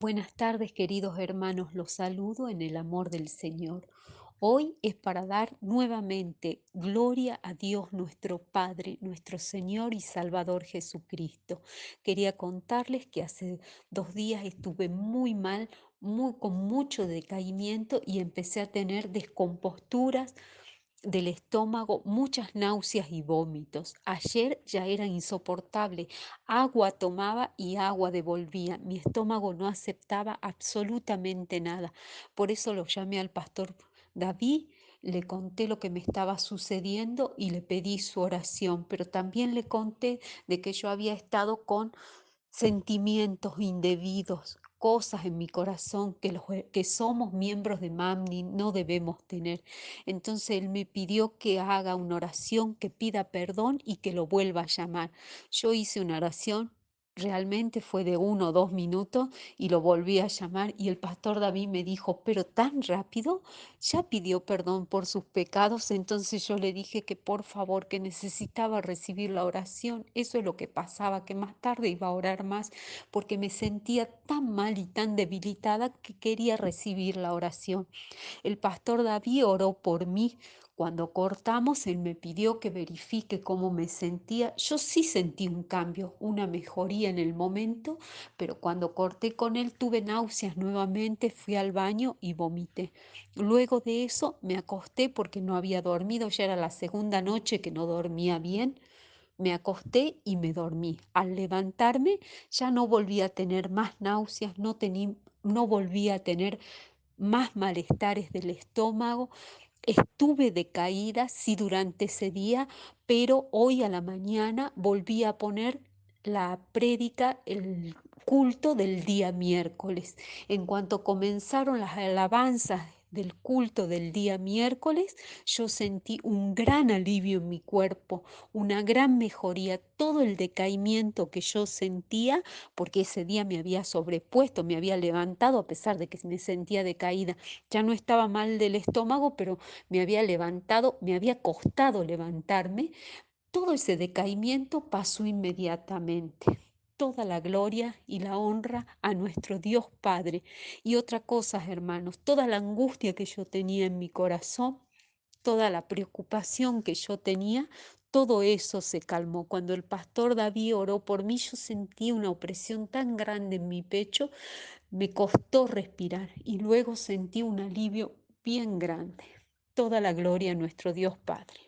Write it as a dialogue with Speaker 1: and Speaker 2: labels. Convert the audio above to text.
Speaker 1: Buenas tardes, queridos hermanos, los saludo en el amor del Señor. Hoy es para dar nuevamente gloria a Dios nuestro Padre, nuestro Señor y Salvador Jesucristo. Quería contarles que hace dos días estuve muy mal, muy, con mucho decaimiento y empecé a tener descomposturas del estómago, muchas náuseas y vómitos. Ayer ya era insoportable. Agua tomaba y agua devolvía. Mi estómago no aceptaba absolutamente nada. Por eso lo llamé al pastor David, le conté lo que me estaba sucediendo y le pedí su oración, pero también le conté de que yo había estado con sentimientos indebidos, cosas en mi corazón que, los, que somos miembros de MAMNI no debemos tener. Entonces él me pidió que haga una oración, que pida perdón y que lo vuelva a llamar. Yo hice una oración, realmente fue de uno o dos minutos y lo volví a llamar y el pastor David me dijo, pero tan rápido, ya pidió perdón por sus pecados, entonces yo le dije que por favor, que necesitaba recibir la oración. Eso es lo que pasaba, que más tarde iba a orar más porque me sentía tan mal y tan debilitada que quería recibir la oración. El pastor David oró por mí. Cuando cortamos, él me pidió que verifique cómo me sentía. Yo sí sentí un cambio, una mejoría en el momento, pero cuando corté con él tuve náuseas nuevamente, fui al baño y vomité. Luego de eso me acosté porque no había dormido, ya era la segunda noche que no dormía bien. Me acosté y me dormí. Al levantarme ya no volví a tener más náuseas, no, tení, no volví a tener más malestares del estómago. Estuve decaída, sí, durante ese día, pero hoy a la mañana volví a poner la prédica, el culto del día miércoles. En cuanto comenzaron las alabanzas del culto del día miércoles, yo sentí un gran alivio en mi cuerpo, una gran mejoría, todo el decaimiento que yo sentía, porque ese día me había sobrepuesto, me había levantado a pesar de que me sentía decaída. Ya no estaba mal del estómago, pero me había levantado, me había costado levantarme. Todo ese decaimiento pasó inmediatamente toda la gloria y la honra a nuestro Dios Padre. Y otra cosa, hermanos, toda la angustia que yo tenía en mi corazón, toda la preocupación que yo tenía, todo eso se calmó. Cuando el pastor David oró por mí, yo sentí una opresión tan grande en mi pecho, me costó respirar y luego sentí un alivio bien grande. Toda la gloria a nuestro Dios Padre.